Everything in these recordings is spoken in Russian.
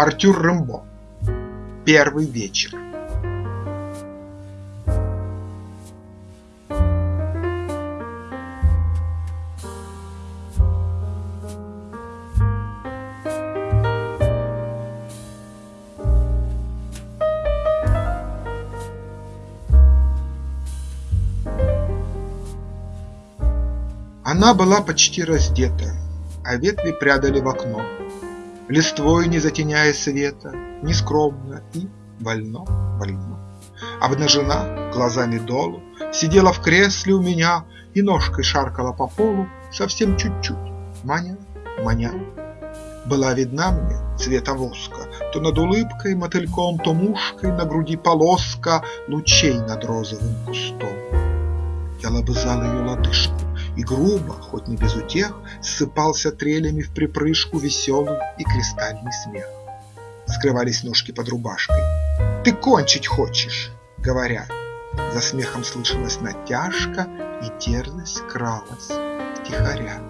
Артюр Рэмбо. Первый вечер. Она была почти раздета, а ветви прядали в окно, Листвой не затеняя света, нескромно и вольно, вольно. Обнажена, глазами долу, сидела в кресле у меня И ножкой шаркала по полу совсем чуть-чуть, маня, маня. Была видна мне цвета воска, То над улыбкой мотыльком, то мушкой На груди полоска лучей над розовым кустом. Я лобызал ее лодыжку, и грубо, хоть не без утех, Ссыпался трелями в припрыжку веселый и кристальный смех. Скрывались ножки под рубашкой. «Ты кончить хочешь!» — говоря. За смехом слышалась натяжка, И дерзость кралась втихаря.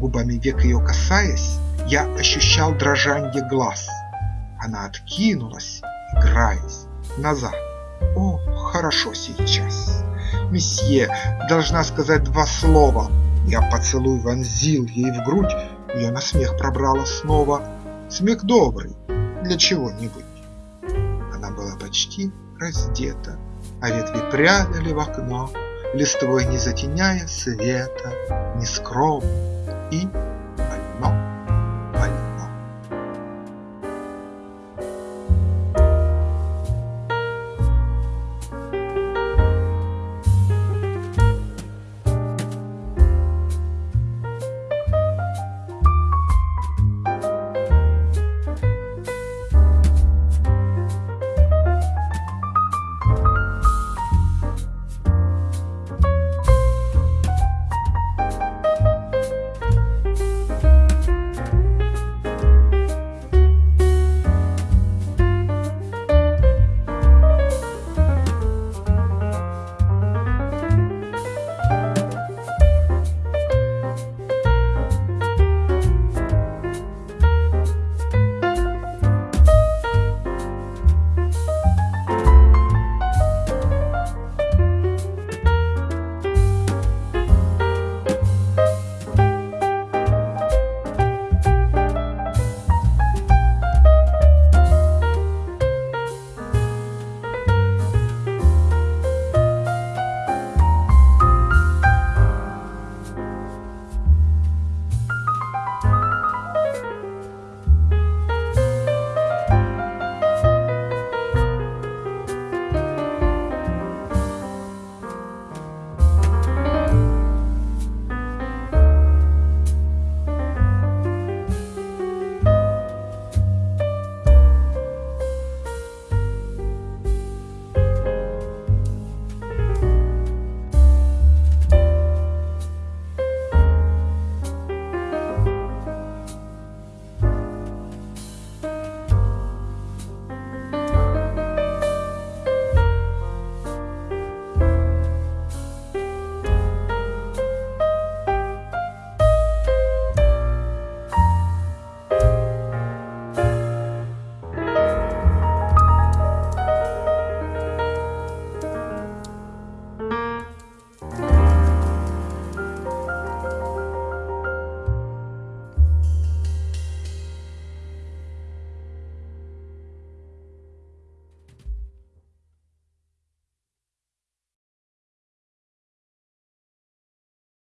Губами век ее касаясь, Я ощущал дрожанье глаз. Она откинулась, играясь, назад. О, хорошо сейчас! Месье, должна сказать два слова. Я поцелуй вонзил ей в грудь, Ее на смех пробрала снова. Смех добрый, для чего-нибудь. Она была почти раздета, А ветви прядали в окно, Листвой не затеняя света, Нескромно и больно.